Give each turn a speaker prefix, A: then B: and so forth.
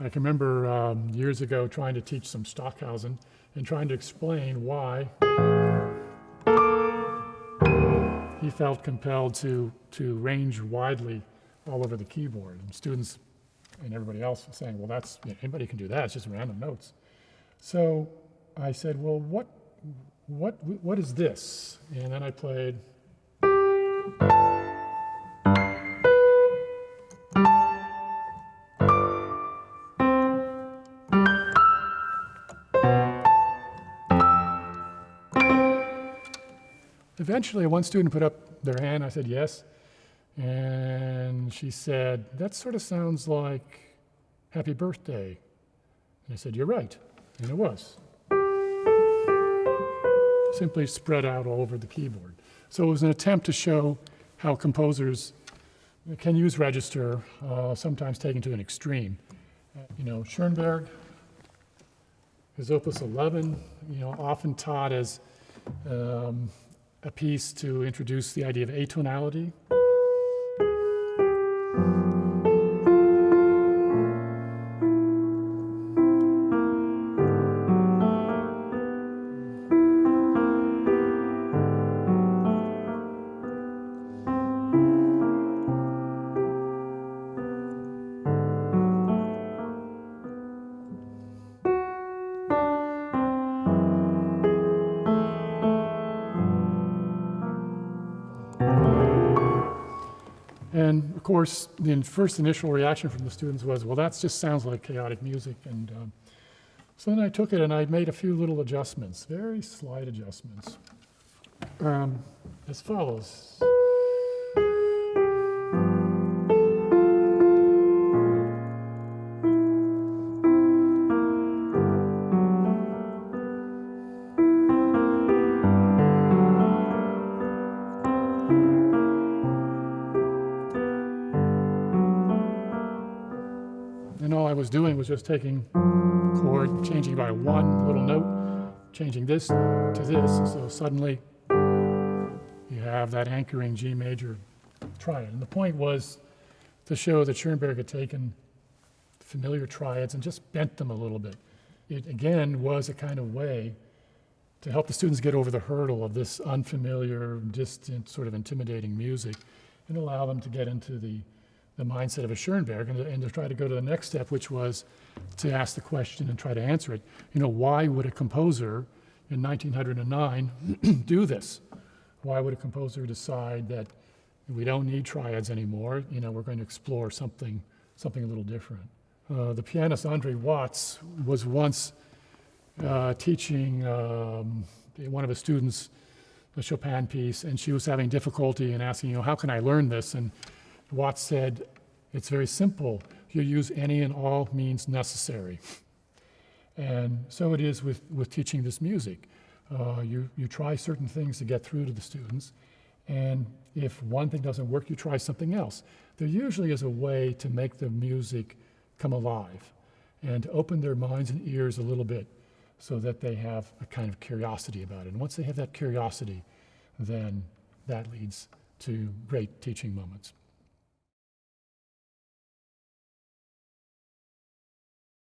A: I can remember um, years ago trying to teach some Stockhausen and trying to explain why he felt compelled to, to range widely all over the keyboard. And students and everybody else saying, well, that's, you know, anybody can do that, it's just random notes. So I said, well, what, what, what is this? And then I played. Eventually, one student put up their hand. I said, yes. And she said, that sort of sounds like happy birthday. And I said, you're right. And it was. Simply spread out all over the keyboard. So it was an attempt to show how composers can use register, uh, sometimes taken to an extreme. Uh, you know, Schoenberg, his opus 11, you know, often taught as um, a piece to introduce the idea of atonality. And of course, the first initial reaction from the students was, well, that just sounds like chaotic music. And um, so then I took it and I made a few little adjustments, very slight adjustments, um, as follows. All I was doing was just taking chord, changing by one little note, changing this to this. So suddenly you have that anchoring G major triad. And the point was to show that Schoenberg had taken familiar triads and just bent them a little bit. It again was a kind of way to help the students get over the hurdle of this unfamiliar, distant, sort of intimidating music and allow them to get into the the mindset of a Schoenberg and to, and to try to go to the next step, which was to ask the question and try to answer it. You know, why would a composer in 1909 do this? Why would a composer decide that we don't need triads anymore? You know, we're going to explore something, something a little different. Uh, the pianist Andre Watts was once uh, teaching um, one of his students a Chopin piece, and she was having difficulty in asking, you know, how can I learn this? And Watts said, it's very simple. You use any and all means necessary. And so it is with, with teaching this music. Uh, you, you try certain things to get through to the students, and if one thing doesn't work, you try something else. There usually is a way to make the music come alive and to open their minds and ears a little bit so that they have a kind of curiosity about it. And once they have that curiosity, then that leads to great teaching moments.